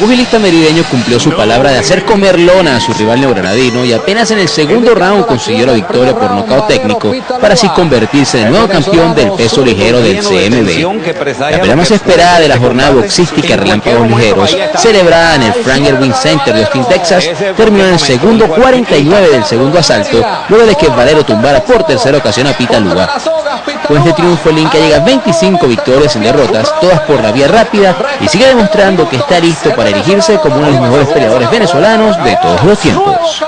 pugilista merideño cumplió su palabra de hacer comer lona a su rival neogranadino y apenas en el segundo round consiguió la victoria por nocaut técnico para así convertirse en el nuevo campeón del peso ligero del CMB. La pelea más esperada de la jornada boxística Relámpagos Ligeros, celebrada en el Frank Erwin Center de Austin, Texas, terminó en el segundo 49 del segundo asalto, luego de que Valero tumbara por tercera ocasión a Pita Luga. Con este triunfo el Inca llega a 25 victorias en derrotas, todas por la vía rápida, y sigue demostrando que está listo para erigirse como uno de los mejores peleadores venezolanos de todos los tiempos.